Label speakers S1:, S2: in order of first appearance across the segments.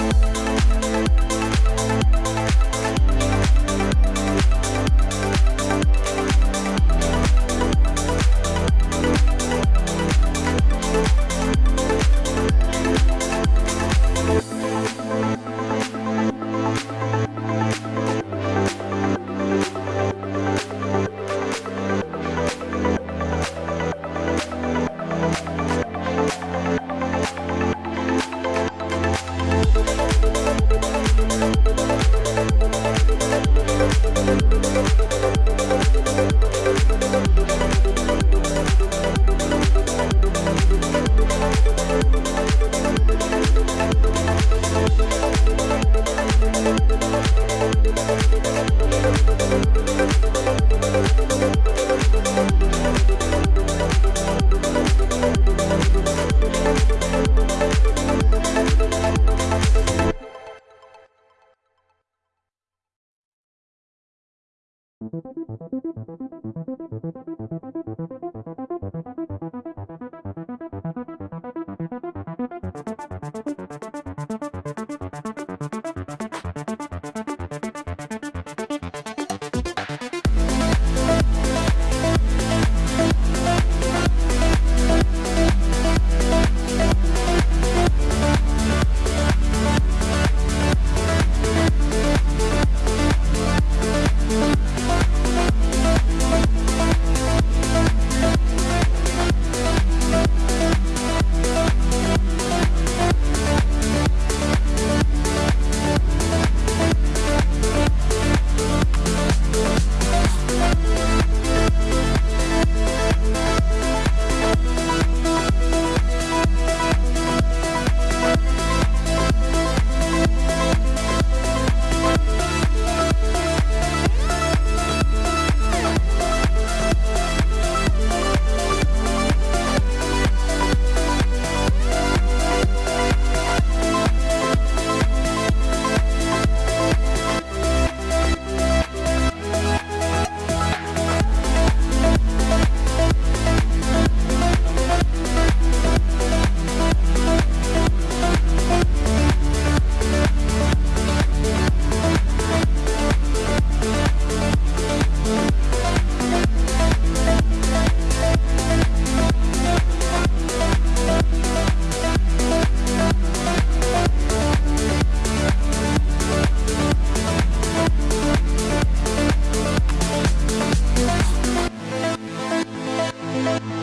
S1: Thank Thank you. Thank you.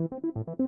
S1: Thank you.